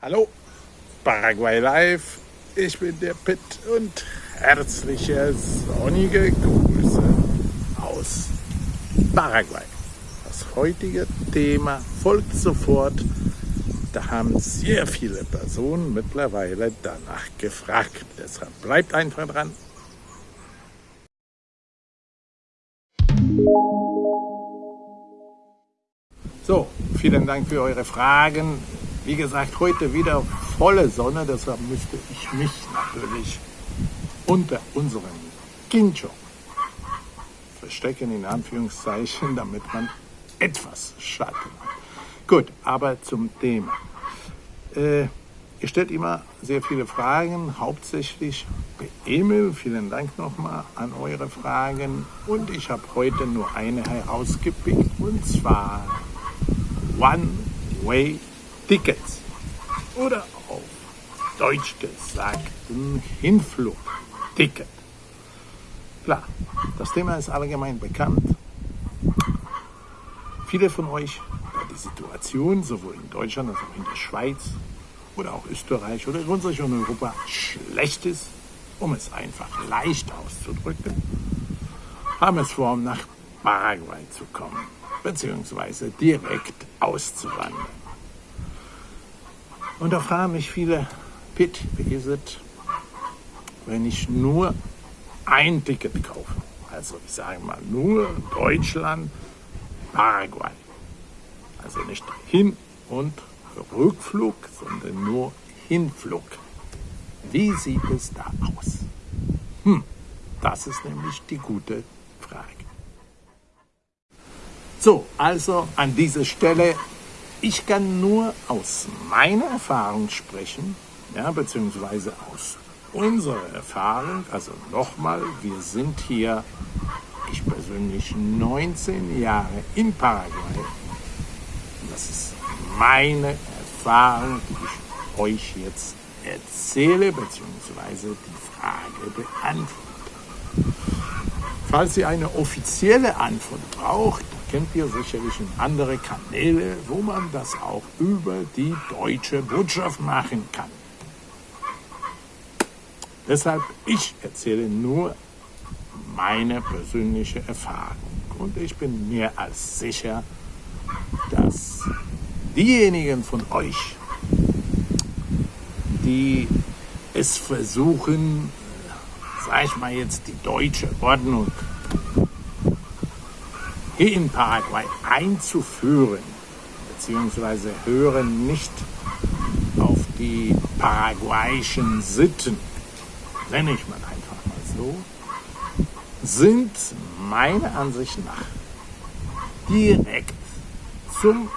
Hallo, Paraguay Live, ich bin der Pitt und herzliche sonnige Grüße aus Paraguay. Das heutige Thema folgt sofort. Da haben sehr viele Personen mittlerweile danach gefragt. Deshalb bleibt einfach dran. So, vielen Dank für eure Fragen. Wie gesagt, heute wieder volle Sonne, deshalb müsste ich mich natürlich unter unserem Kincho verstecken, in Anführungszeichen, damit man etwas Schatten hat. Gut, aber zum Thema. Äh, ihr stellt immer sehr viele Fragen, hauptsächlich per E-Mail. Vielen Dank nochmal an eure Fragen. Und ich habe heute nur eine herausgepickt, und zwar One-Way Tickets oder auf Deutsch gesagt ein Hinflugticket. Klar, das Thema ist allgemein bekannt. Viele von euch, da die Situation sowohl in Deutschland als auch in der Schweiz oder auch Österreich oder grundsätzlich in Europa schlecht ist, um es einfach leicht auszudrücken, haben es vor, nach Paraguay zu kommen, beziehungsweise direkt auszuwandern. Und da fragen mich viele, Pitt, wie ist es, wenn ich nur ein Ticket kaufe? Also ich sage mal nur Deutschland, Paraguay. Also nicht Hin- und Rückflug, sondern nur Hinflug. Wie sieht es da aus? Hm, das ist nämlich die gute Frage. So, also an dieser Stelle ich kann nur aus meiner Erfahrung sprechen, ja, beziehungsweise aus unserer Erfahrung. Also nochmal, wir sind hier, ich persönlich, 19 Jahre in Paraguay. Das ist meine Erfahrung, die ich euch jetzt erzähle, beziehungsweise die Frage beantworte. Falls ihr eine offizielle Antwort braucht, kennt ihr sicherlich andere Kanäle, wo man das auch über die deutsche Botschaft machen kann. Deshalb, ich erzähle nur meine persönliche Erfahrung. Und ich bin mehr als sicher, dass diejenigen von euch, die es versuchen, sag ich mal jetzt, die deutsche Ordnung in Paraguay einzuführen, beziehungsweise hören nicht auf die paraguayischen Sitten, nenne ich mal einfach mal so, sind meiner Ansicht nach direkt zum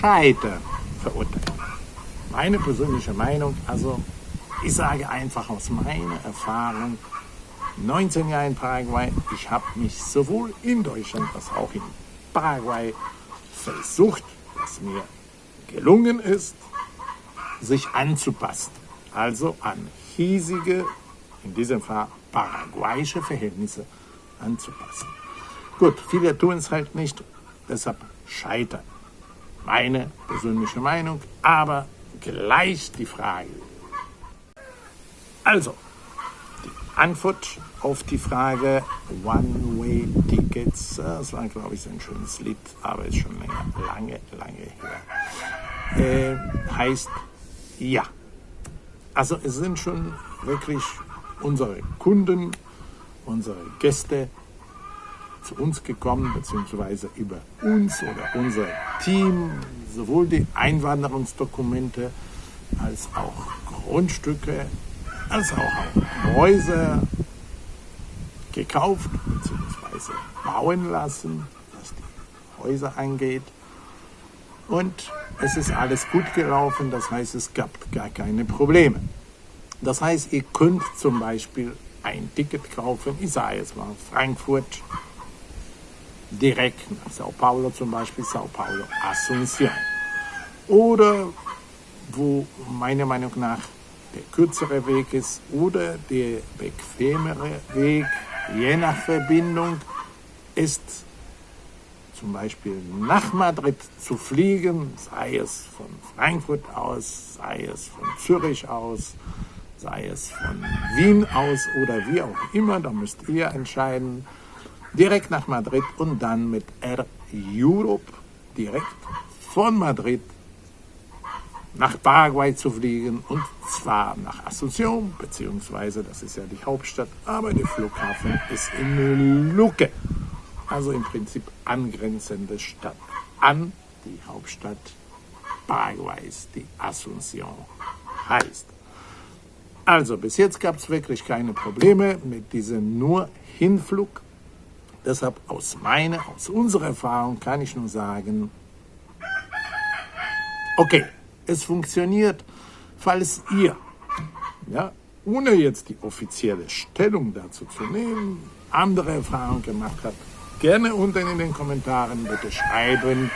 Scheitern verurteilt. Meine persönliche Meinung, also ich sage einfach aus meiner Erfahrung, 19 Jahre in Paraguay. Ich habe mich sowohl in Deutschland als auch in Paraguay versucht, was mir gelungen ist, sich anzupassen. Also an hiesige, in diesem Fall paraguayische Verhältnisse anzupassen. Gut, viele tun es halt nicht, deshalb scheitern. Meine persönliche Meinung, aber gleich die Frage. Also, Antwort auf die Frage One-Way-Tickets, das war, glaube ich, ein schönes Lied, aber ist schon länger, lange, lange her, äh, heißt ja. Also es sind schon wirklich unsere Kunden, unsere Gäste zu uns gekommen, beziehungsweise über uns oder unser Team, sowohl die Einwanderungsdokumente als auch Grundstücke als auch Häuser gekauft bzw. bauen lassen, was die Häuser angeht. Und es ist alles gut gelaufen, das heißt, es gab gar keine Probleme. Das heißt, ihr könnt zum Beispiel ein Ticket kaufen, ich sage jetzt mal Frankfurt, direkt nach Sao Paulo zum Beispiel, Sao Paulo, Asunción. Oder wo meiner Meinung nach der kürzere Weg ist oder der bequemere Weg, je nach Verbindung, ist zum Beispiel nach Madrid zu fliegen, sei es von Frankfurt aus, sei es von Zürich aus, sei es von Wien aus oder wie auch immer, da müsst ihr entscheiden, direkt nach Madrid und dann mit Air Europe direkt von Madrid nach Paraguay zu fliegen und zwar nach Asunción, beziehungsweise das ist ja die Hauptstadt, aber der Flughafen ist in Luque, also im Prinzip angrenzende Stadt an die Hauptstadt Paraguays, die Asunción heißt. Also bis jetzt gab es wirklich keine Probleme mit diesem nur Hinflug. Deshalb aus meiner, aus unserer Erfahrung kann ich nur sagen, okay, es funktioniert, falls ihr, ja, ohne jetzt die offizielle Stellung dazu zu nehmen, andere Erfahrungen gemacht habt, gerne unten in den Kommentaren bitte schreiben,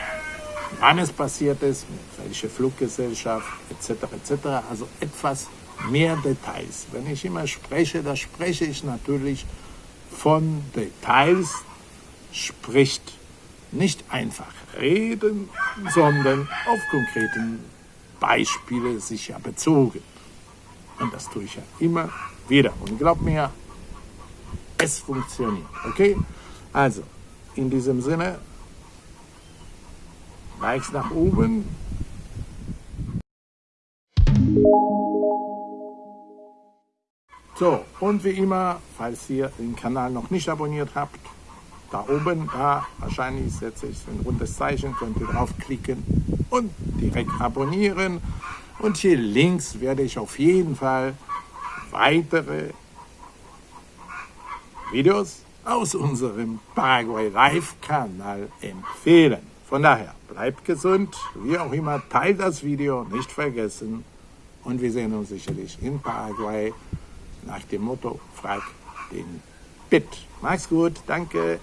wann es passiert ist, mit welcher Fluggesellschaft etc. etc. Also etwas mehr Details. Wenn ich immer spreche, da spreche ich natürlich von Details, spricht nicht einfach reden, sondern auf konkreten Beispiele sicher bezogen. Und das tue ich ja immer wieder. Und glaub mir, es funktioniert. Okay? Also, in diesem Sinne, Likes nach oben. So, und wie immer, falls ihr den Kanal noch nicht abonniert habt, da oben, da wahrscheinlich setze ich ein rundes Zeichen, könnt ihr draufklicken und direkt abonnieren. Und hier links werde ich auf jeden Fall weitere Videos aus unserem Paraguay Live Kanal empfehlen. Von daher, bleibt gesund, wie auch immer, teilt das Video, nicht vergessen. Und wir sehen uns sicherlich in Paraguay nach dem Motto, frag den Bit. Mach's gut, danke.